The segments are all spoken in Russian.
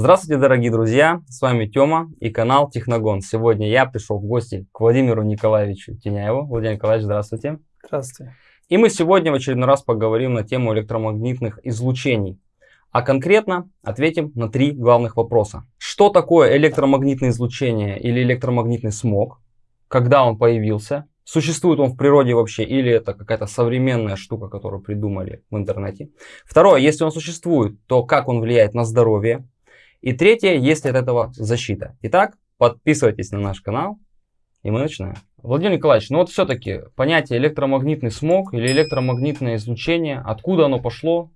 Здравствуйте, дорогие друзья! С вами Тёма и канал Техногон. Сегодня я пришел в гости к Владимиру Николаевичу Теняеву. Владимир Николаевич, здравствуйте. Здравствуйте. И мы сегодня в очередной раз поговорим на тему электромагнитных излучений. А конкретно ответим на три главных вопроса. Что такое электромагнитное излучение или электромагнитный смог? Когда он появился? Существует он в природе вообще или это какая-то современная штука, которую придумали в интернете? Второе, если он существует, то как он влияет на здоровье? И третье, есть ли от этого защита? Итак, подписывайтесь на наш канал, и мы начинаем. Владимир Николаевич, ну вот все-таки понятие электромагнитный смог или электромагнитное излучение, откуда оно пошло?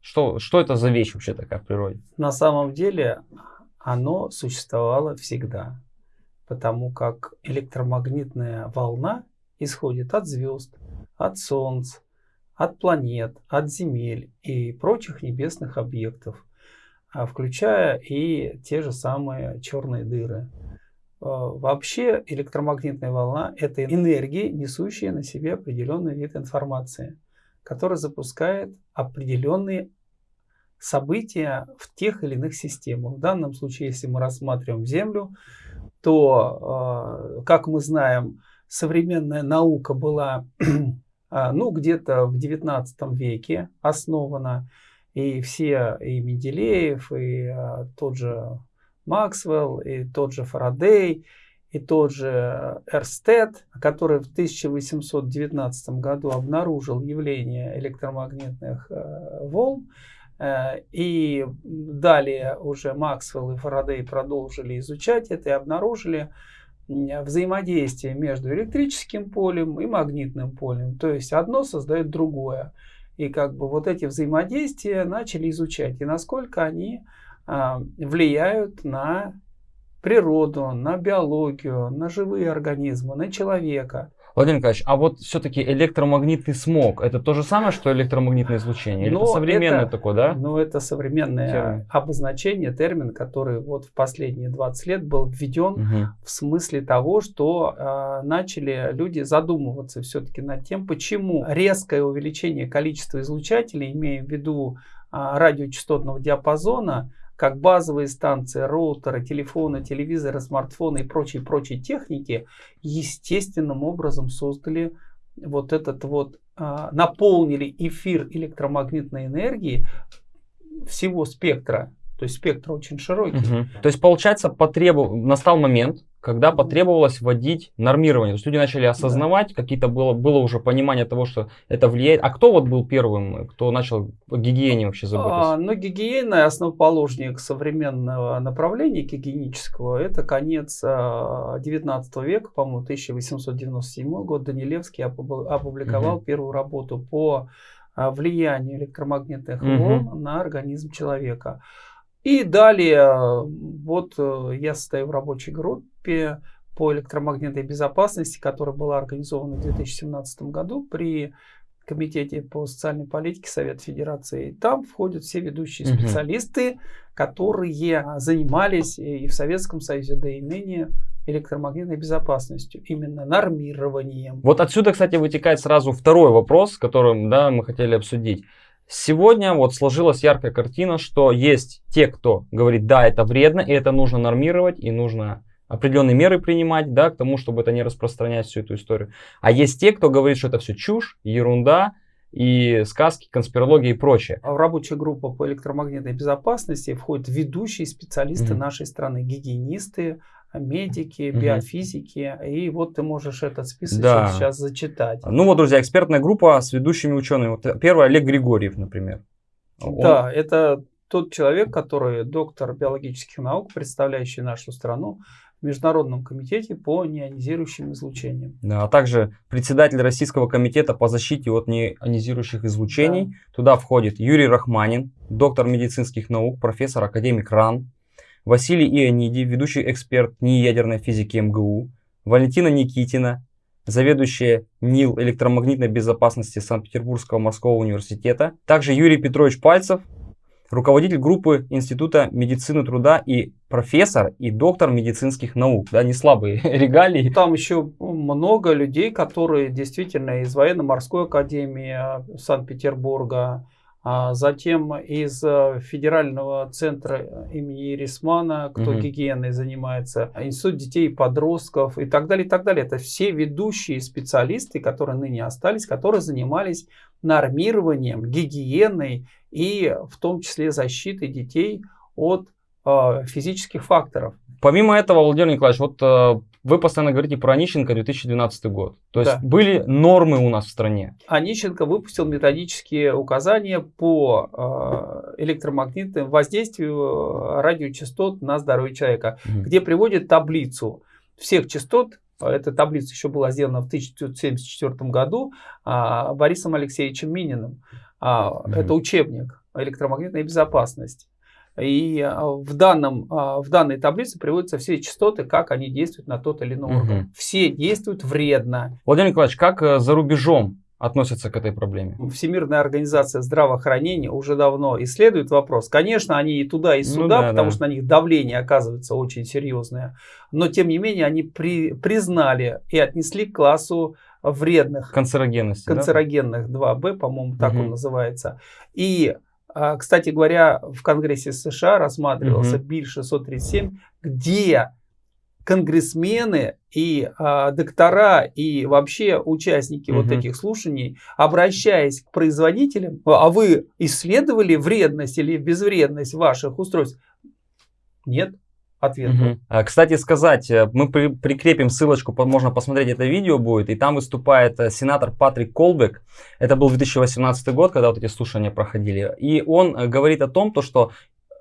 Что, что это за вещь вообще такая в природе? На самом деле оно существовало всегда, потому как электромагнитная волна исходит от звезд, от Солнца, от планет, от Земель и прочих небесных объектов, включая и те же самые черные дыры. А, вообще электромагнитная волна – это энергия, несущая на себе определенный вид информации, которая запускает определенные события в тех или иных системах. В данном случае, если мы рассматриваем Землю, то, а, как мы знаем, современная наука была а, ну, где-то в 19 веке основана, и все, и Менделеев, и а, тот же Максвелл, и тот же Фарадей, и тот же Эрстед, который в 1819 году обнаружил явление электромагнитных э, волн, э, и далее уже Максвелл и Фарадей продолжили изучать это и обнаружили взаимодействие между электрическим полем и магнитным полем. То есть одно создает другое. И как бы вот эти взаимодействия начали изучать. И насколько они а, влияют на природу, на биологию, на живые организмы, на человека. Владимир Николаевич, а вот все-таки электромагнитный смог, это то же самое, что электромагнитное излучение? Но это современное это, такое, да? Ну, это современное термин. обозначение, термин, который вот в последние 20 лет был введен угу. в смысле того, что э, начали люди задумываться все-таки над тем, почему резкое увеличение количества излучателей, имея в виду э, радиочастотного диапазона, как базовые станции, роутеры, телефоны, телевизоры, смартфоны и прочие-прочие техники естественным образом создали вот этот вот, а, наполнили эфир электромагнитной энергии всего спектра. То есть спектр очень широкий. Угу. То есть, получается, потребу... настал момент, когда потребовалось вводить нормирование. То есть люди начали осознавать, да. какие-то было, было уже понимание того, что это влияет. А кто вот был первым, кто начал о гигиене вообще заботиться? А, ну, гигиена, основоположник современного направления гигиенического, это конец а, 19 века, по-моему, 1897 год. Данилевский опубликовал угу. первую работу по а, влиянию электромагнитных угу. волн на организм человека. И далее, вот э, я стою в рабочей группе по электромагнитной безопасности, которая была организована в 2017 году при Комитете по социальной политике Совета Федерации. Там входят все ведущие специалисты, которые занимались и в Советском Союзе, да и ныне электромагнитной безопасностью, именно нормированием. Вот отсюда, кстати, вытекает сразу второй вопрос, которым да, мы хотели обсудить. Сегодня вот сложилась яркая картина, что есть те, кто говорит, да, это вредно, и это нужно нормировать, и нужно определенные меры принимать, да, к тому, чтобы это не распространять всю эту историю. А есть те, кто говорит, что это все чушь, ерунда, и сказки, конспирология и прочее. А в рабочую группу по электромагнитной безопасности входят ведущие специалисты mm-hmm. нашей страны, гигиенисты, медики, угу. биофизики. И вот ты можешь этот список да. сейчас зачитать. Ну вот, друзья, экспертная группа с ведущими учеными. Вот первый Олег Григорьев, например. Он... Да, это тот человек, который доктор биологических наук, представляющий нашу страну в Международном комитете по неонизирующим излучениям. Да, а также председатель Российского комитета по защите от неонизирующих излучений. Да. Туда входит Юрий Рахманин, доктор медицинских наук, профессор, академик РАН. Василий Иониди, ведущий эксперт НИИ ядерной физики МГУ, Валентина Никитина, заведующая НИЛ электромагнитной безопасности Санкт-Петербургского морского университета, также Юрий Петрович Пальцев, руководитель группы Института медицины труда и профессор и доктор медицинских наук. Да, не слабые регалии. Там еще много людей, которые действительно из военно-морской академии Санкт-Петербурга, А затем из э, Федерального центра имени Ирисмана, кто Мгм. гигиеной занимается, Институт детей и подростков и так далее, и так далее. Это все ведущие специалисты, которые ныне остались, которые занимались нормированием, гигиеной и в том числе защитой детей от э, физических факторов. Помимо этого, Владимир Николаевич, вот э, вы постоянно говорите про Онищенко 2012 год. То есть Да. были нормы у нас в стране. Онищенко выпустил методические указания по э, электромагнитному воздействию э, радиочастот на здоровье человека, Мгм. где приводит таблицу всех частот. Эта таблица еще была сделана в 1974 году а, Борисом Алексеевичем Мининым. А, Мгм. Это учебник «Электромагнитная безопасность». И а, в, данном, а, в данной таблице приводятся все частоты, как они действуют на тот или иной Мгм. орган. Все действуют вредно. Владимир Николаевич, как э, за рубежом относятся к этой проблеме? Всемирная организация здравоохранения уже давно исследует вопрос. Конечно, они и туда, и Ну сюда, да, потому да. что на них давление оказывается очень серьезное. Но, тем не менее, они при- признали и отнесли к классу вредных, Канцерогенности, да? канцерогенных 2Б, по-моему, так он Мгм. называется. И, кстати говоря, в Конгрессе США рассматривался Мгм. Биль 637, где конгрессмены и а, доктора и вообще участники вот Мгм. этих слушаний, обращаясь к производителям, а вы исследовали вредность или безвредность ваших устройств? Нет. Ответ. А, Кстати сказать, э, мы при- прикрепим ссылочку, по- можно посмотреть это видео будет, и там выступает э, сенатор Патрик Колбек. Это был 2018 год, когда вот эти слушания проходили. И он э, говорит о том, то, что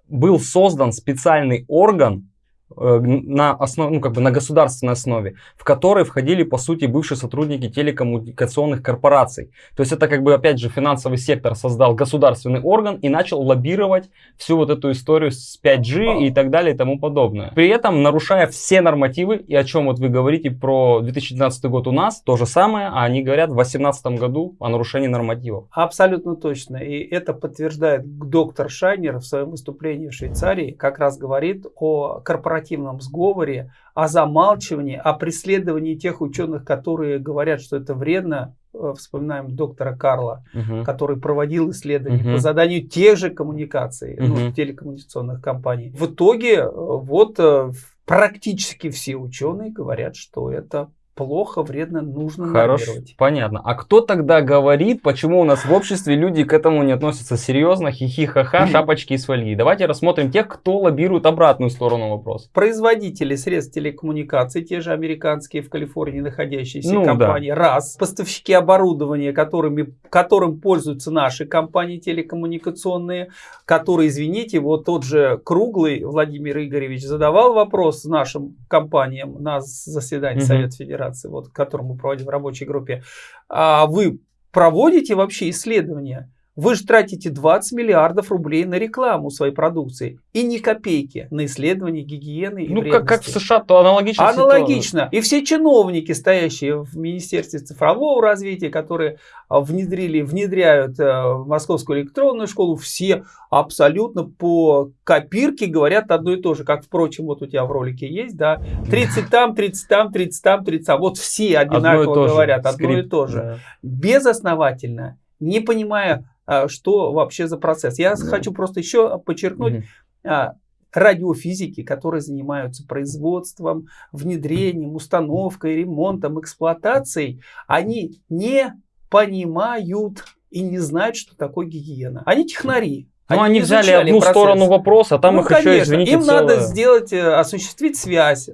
был создан специальный орган на, основ, ну, как бы на государственной основе, в который входили, по сути, бывшие сотрудники телекоммуникационных корпораций. То есть это как бы, опять же, финансовый сектор создал государственный орган и начал лоббировать всю вот эту историю с 5G и так далее и тому подобное. При этом нарушая все нормативы, и о чем вот вы говорите про 2012 год у нас, то же самое, а они говорят в 2018 году о нарушении нормативов. Абсолютно точно. И это подтверждает доктор Шайнер в своем выступлении в Швейцарии. Как раз говорит о корпоративном сговоре, о замалчивании, о преследовании тех ученых, которые говорят, что это вредно. Э, Вспоминаем доктора Карла, Мгм. который проводил исследования Мгм. по заданию тех же коммуникаций, ну, Мгм. телекоммуникационных компаний. В итоге э, вот э, практически все ученые говорят, что это плохо, вредно, нужно Хорошо, нормировать. понятно. А кто тогда говорит, почему у нас в обществе люди к этому не относятся серьезно, хихи-ха-ха, шапочки из фольги? Давайте рассмотрим тех, кто лоббирует обратную сторону вопроса. Производители средств телекоммуникаций, те же американские в Калифорнии находящиеся Ну, компании, раз. Поставщики оборудования, которыми, которым пользуются наши компании телекоммуникационные, которые, извините, вот тот же Круглый Владимир Игоревич задавал вопрос нашим компаниям на заседании Мгм. Совета Федерации, вот, который мы проводим в рабочей группе. А вы проводите вообще исследования? Вы же тратите 20 миллиардов рублей на рекламу своей продукции и ни копейки на исследование гигиены и Ну, как, как в. США, то аналогично. Аналогично. И все чиновники, стоящие в Министерстве цифрового развития, которые а, внедрили, внедряют э, Московскую электронную школу, все абсолютно по копирке говорят одно и то же. Как, впрочем, вот у тебя в ролике есть, да, 30 там, 30 там, 30 там, 30 там. Вот все Одно одинаково же. говорят одно и то же. да. Безосновательно, не понимая, что вообще за процесс. Я Ну. хочу просто еще подчеркнуть, а, радиофизики, которые занимаются производством, внедрением, установкой, ремонтом, эксплуатацией, они не понимают и не знают, что такое гигиена. Они технари. Ну, они не взяли одну процесс. сторону вопроса, а там Ну, их еще, конечно, извините, им надо целое. сделать, э, осуществить связь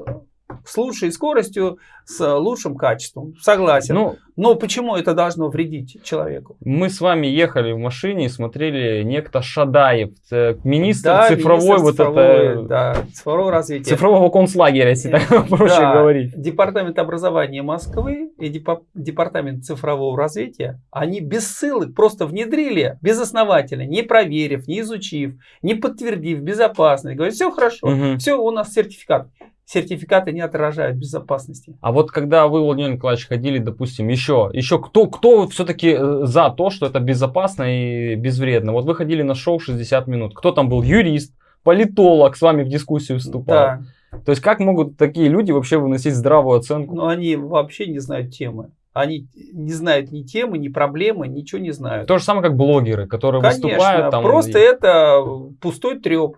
с лучшей скоростью, с лучшим качеством. Согласен. Ну, Но почему это должно вредить человеку? мы с вами ехали в машине и смотрели некто Шадаев, э, министр Да, цифровой, министр вот цифровой, это, да, цифрового развития. цифрового концлагеря, если Э, так проще да. говорить. Департамент образования Москвы и депа- Департамент цифрового развития, они без ссылок просто внедрили безосновательно, не проверив, не изучив, не подтвердив безопасность. Говорят, все хорошо, все, у нас сертификат. Сертификаты не отражают безопасности. А вот когда вы, Владимир Николаевич, ходили, допустим, еще, еще кто, кто все-таки за то, что это безопасно и безвредно? Вот вы ходили на шоу 60 минут. Кто там был? Юрист, политолог с вами в дискуссию вступал. Да, То есть как могут такие люди вообще выносить здравую оценку? но они вообще не знают темы. Они не знают ни темы, ни проблемы, ничего не знают. То же самое, как блогеры, которые Конечно, выступают там. просто и- это пустой треп.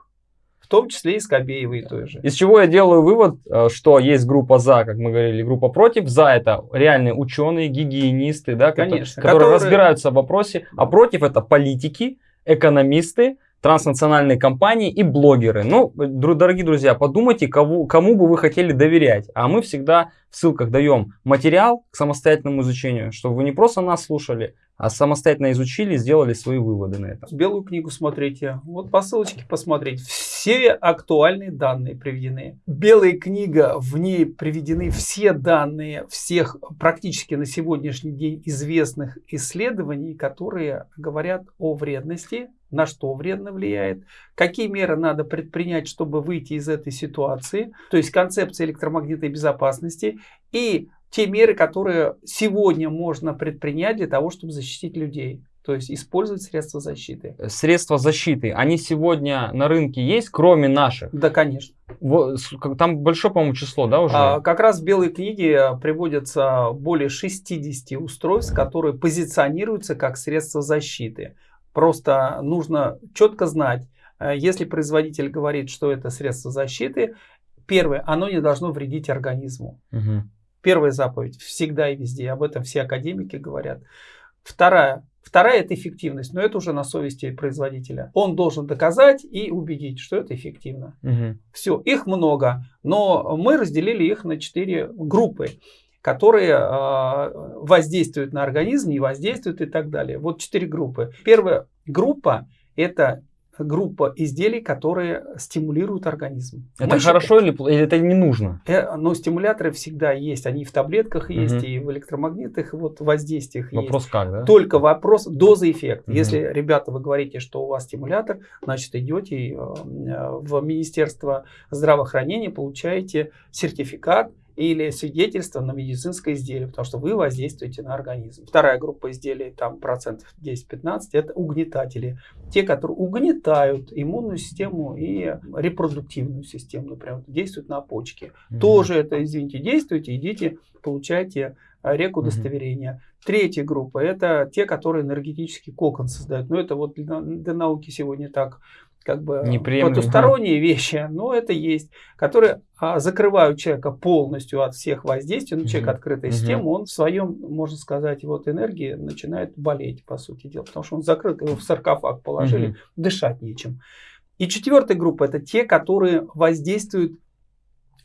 В том числе и Скобеевой той же. Из чего я делаю вывод, э, что есть группа за, как мы говорили, группа против. За это реальные ученые, гигиенисты, да, Конечно, которые, которые- разбираются в вопросе, а против это политики, экономисты, транснациональные компании и блогеры. Ну, дорогие друзья, подумайте, кому, кому бы вы хотели доверять. А мы всегда в ссылках даем материал к самостоятельному изучению, чтобы вы не просто нас слушали, а самостоятельно изучили сделали свои выводы на это. Белую книгу смотрите. Вот по ссылочке посмотреть. Все актуальные данные приведены. Белая книга, в ней приведены все данные всех практически на сегодняшний день известных исследований, которые говорят о вредности, на что вредно влияет, какие меры надо предпринять, чтобы выйти из этой ситуации, то есть концепция электромагнитной безопасности и те меры, которые сегодня можно предпринять для того, чтобы защитить людей. То есть использовать средства защиты. Средства защиты, они сегодня на рынке есть, кроме наших? Да, конечно. Там большое, по-моему, число, да, уже? А, как раз в белой книге приводятся более 60 устройств, которые позиционируются как средства защиты. Просто нужно четко знать, э, если производитель говорит, что это средство защиты, первое, оно не должно вредить организму. Мгм. Первая заповедь всегда и везде, об этом все академики говорят. Вторая, вторая это эффективность, но это уже на совести производителя. Он должен доказать и убедить, что это эффективно. Мгм. Все, их много, но мы разделили их на четыре группы, которые э, воздействуют на организм, не воздействуют и так далее. Вот четыре группы. Первая группа это группа изделий, которые стимулируют организм. Это Мы хорошо или, или это не нужно? Э, Но стимуляторы всегда есть. Они в таблетках есть, Мгм. и в электромагнитных вот, воздействиях есть. Вопрос как, да? Только вопрос доза эффект. Мгм. Если, ребята, вы говорите, что у вас стимулятор, значит, идете э, в Министерство здравоохранения, получаете сертификат или свидетельство на медицинское изделие, потому что вы воздействуете на организм. Вторая группа изделий, там процентов 10-15, это угнетатели. Те, которые угнетают иммунную систему и репродуктивную систему, например, действуют на почки. Мгм. Тоже это, извините, действуйте, идите, получайте а, рек Мгм. удостоверения. Третья группа это те, которые энергетический кокон создают. Но это вот для, для науки сегодня так как бы Неприемлемо. потусторонние вещи, но это есть, которые а, закрывают человека полностью от всех воздействий. Ну, человек Мгм. открытая Мгм. система, он в своем, можно сказать, вот энергии начинает болеть, по сути дела, потому что он закрыт, его в саркофаг положили, Мгм. дышать нечем. И четвертая группа это те, которые воздействуют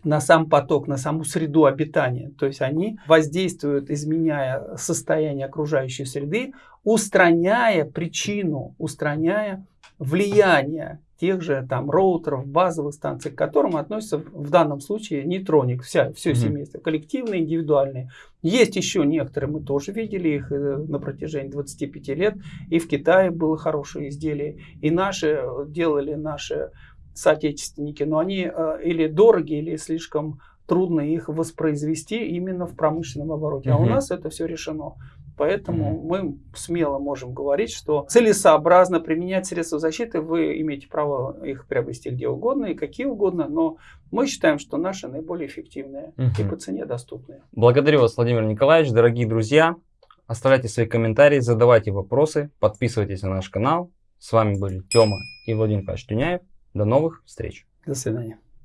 на сам поток, на саму среду обитания. То есть они воздействуют, изменяя состояние окружающей среды, устраняя причину, устраняя влияние тех же там роутеров, базовых станций, к которым относится в данном случае нейтроник, вся, все Мгм. семейство, коллективные, индивидуальные. Есть еще некоторые, мы тоже видели их э, на протяжении 25 лет, и в Китае было хорошее изделие, и наши э, делали наши соотечественники, но они э, или дороги, или слишком трудно их воспроизвести именно в промышленном обороте. А у нас это все решено. Поэтому мы смело можем говорить, что целесообразно применять средства защиты, вы имеете право их приобрести где угодно и какие угодно, но мы считаем, что наши наиболее эффективные и Мгм. по цене доступные. Благодарю вас, Владимир Николаевич, дорогие друзья. Оставляйте свои комментарии, задавайте вопросы, подписывайтесь на наш канал. С вами были Тёма и Владимир Николаевич Тюняев. До новых встреч. До свидания.